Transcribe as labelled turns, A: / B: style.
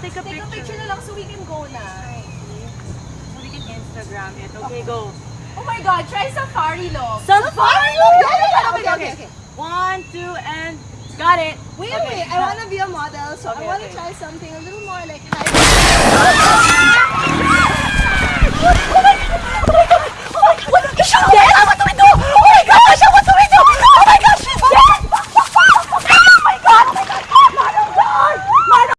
A: take a
B: Take
A: picture.
B: a picture na lang so we can go na.
A: So we can Instagram it. Okay, oh. go.
B: Oh my God, try safari look.
A: Safari!
B: Yeah, okay, okay, okay.
A: One, two, and got it.
B: Wait,
A: Okay.
B: wait, I want to be a model, so
A: Okay,
B: I want to
A: okay.
B: try something a little more like high.